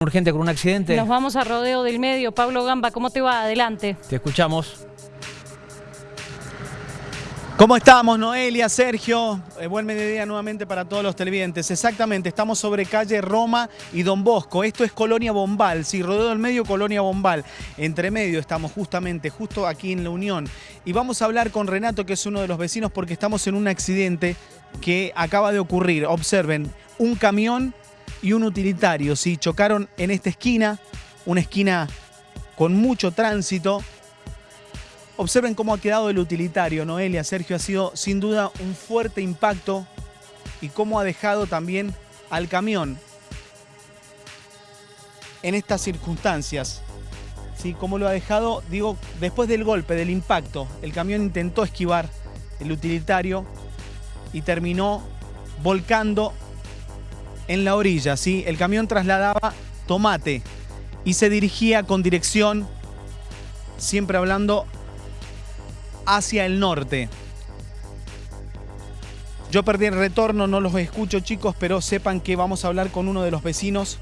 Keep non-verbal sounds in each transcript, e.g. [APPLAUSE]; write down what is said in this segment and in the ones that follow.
urgente con un accidente. Nos vamos a Rodeo del Medio. Pablo Gamba, ¿cómo te va? Adelante. Te escuchamos. ¿Cómo estamos, Noelia, Sergio? Eh, buen mediodía nuevamente para todos los televidentes. Exactamente, estamos sobre calle Roma y Don Bosco. Esto es Colonia Bombal, sí, Rodeo del Medio, Colonia Bombal. Entre medio estamos justamente, justo aquí en la Unión. Y vamos a hablar con Renato, que es uno de los vecinos, porque estamos en un accidente que acaba de ocurrir. Observen, un camión y un utilitario, ¿sí? Chocaron en esta esquina, una esquina con mucho tránsito. Observen cómo ha quedado el utilitario, Noelia, Sergio, ha sido sin duda un fuerte impacto y cómo ha dejado también al camión en estas circunstancias. ¿Sí? Cómo lo ha dejado, digo, después del golpe, del impacto, el camión intentó esquivar el utilitario y terminó volcando en la orilla, ¿sí? El camión trasladaba tomate y se dirigía con dirección, siempre hablando, hacia el norte. Yo perdí el retorno, no los escucho chicos, pero sepan que vamos a hablar con uno de los vecinos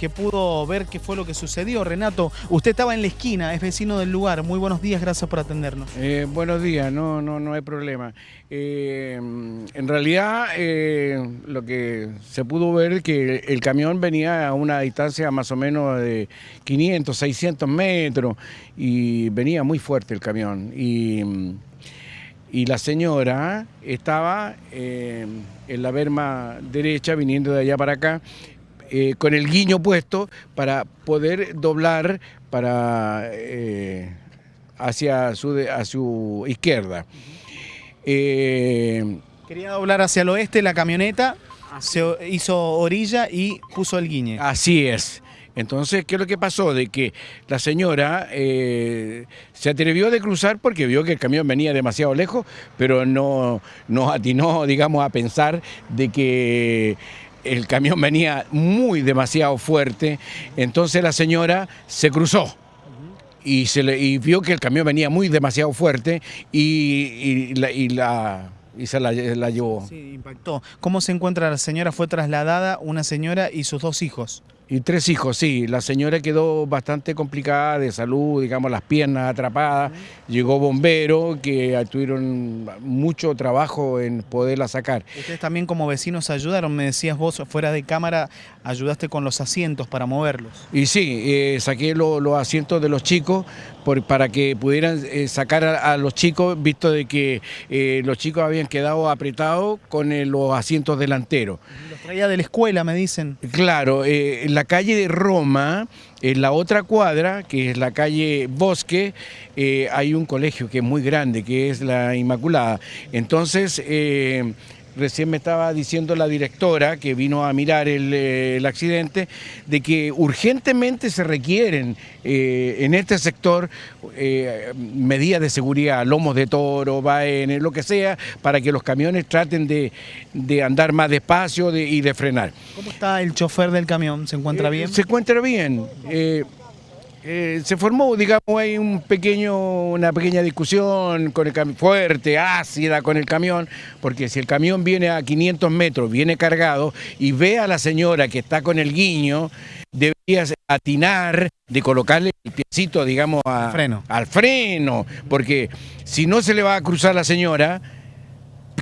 que pudo ver qué fue lo que sucedió. Renato, usted estaba en la esquina, es vecino del lugar. Muy buenos días, gracias por atendernos. Eh, buenos días, no, no, no hay problema. Eh, en realidad, eh, lo que se pudo ver es que el camión venía a una distancia más o menos de 500, 600 metros y venía muy fuerte el camión. Y, y la señora estaba en la berma derecha, viniendo de allá para acá, eh, con el guiño puesto para poder doblar para, eh, hacia, su, a su izquierda. Eh, Quería doblar hacia el oeste la camioneta, se hizo orilla y puso el guiñe. Así es. Entonces, ¿qué es lo que pasó? De que la señora se atrevió de cruzar porque vio que el camión venía demasiado lejos, pero no, no atinó, [LAUGHS] digamos, a pensar de que el camión venía muy demasiado fuerte, entonces la señora se cruzó. Y, se le, vio que el camión venía muy demasiado fuerte y, la, y se la, llevó. Sí, impactó. ¿Cómo se encuentra la señora? Fue trasladada una señora y sus dos hijos. Y tres hijos, sí. La señora quedó bastante complicada de salud, digamos, las piernas atrapadas. Llegó bombero, que tuvieron mucho trabajo en poderla sacar. Ustedes también como vecinos ayudaron, me decías vos, fuera de cámara, ayudaste con los asientos para moverlos. Y sí, eh, saqué los asientos de los chicos para que pudieran eh, sacar a, los chicos, visto de que eh, los chicos habían quedado apretados con los asientos delanteros. Los traía de la escuela, me dicen. Claro, la la calle de Roma, en la otra cuadra, que es la calle Bosque, eh, hay un colegio que es muy grande, que es la Inmaculada. Entonces, eh, Recién me estaba diciendo la directora que vino a mirar el, eh, accidente de que urgentemente se requieren eh, en este sector eh, medidas de seguridad, lomos de toro, vaenes, lo que sea, para que los camiones traten de, andar más despacio y de frenar. ¿Cómo está el chofer del camión? ¿Se encuentra bien? Se encuentra bien. Eh, se formó, digamos, hay un pequeño, una pequeña discusión con el fuerte, ácida con el camión, porque si el camión viene a 500 metros, viene cargado, y ve a la señora que está con el guiño, debería atinar de colocarle el piecito, digamos, freno. al freno, porque si no se le va a cruzar la señora,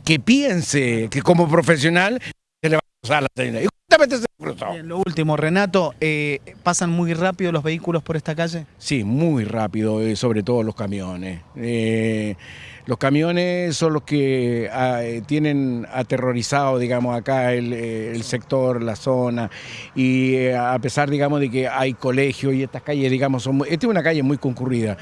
que piense que como profesional se le va a cruzar la señora lo último, Renato, eh, ¿pasan muy rápido los vehículos por esta calle? Sí, muy rápido, eh, sobre todo los camiones. Eh, los camiones son los que ah, tienen aterrorizado, digamos, acá el, sector, la zona, y a pesar, digamos, de que hay colegios y estas calles, digamos, son esta es una calle muy concurrida.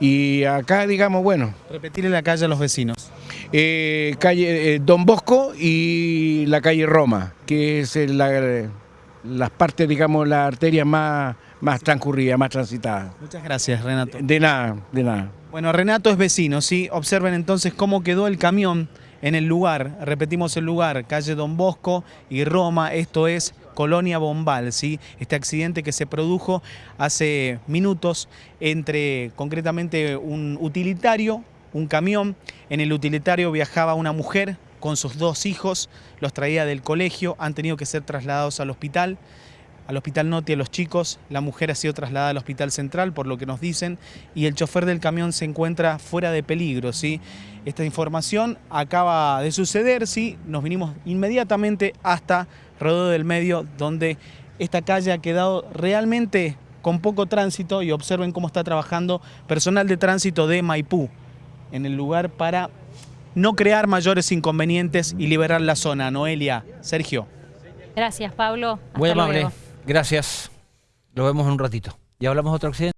Y acá, digamos, bueno... Repetirle la calle a los vecinos. Eh, calle eh, Don Bosco y la calle Roma, que es la, las partes, digamos, la arteria más, más transcurrida, más transitada. Muchas gracias, Renato. De nada, de nada. Bueno, Renato es vecino, ¿sí? Observen entonces cómo quedó el camión en el lugar, repetimos el lugar, calle Don Bosco y Roma, esto es Colonia Bombal, ¿sí? este accidente que se produjo hace minutos entre concretamente un utilitario, un camión, en el utilitario viajaba una mujer con sus dos hijos, los traía del colegio, han tenido que ser trasladados al hospital, al Hospital Noti a los chicos, la mujer ha sido trasladada al Hospital Central, por lo que nos dicen, y el chofer del camión se encuentra fuera de peligro. ¿sí? Esta información acaba de suceder, ¿sí? nos vinimos inmediatamente hasta Rodeo del Medio, donde esta calle ha quedado realmente con poco tránsito y observen cómo está trabajando personal de tránsito de Maipú en el lugar para no crear mayores inconvenientes y liberar la zona. Noelia, Sergio. Gracias, Pablo. Hasta Muy amable. luego. Gracias. Lo vemos en un ratito. Ya hablamos de otro accidente.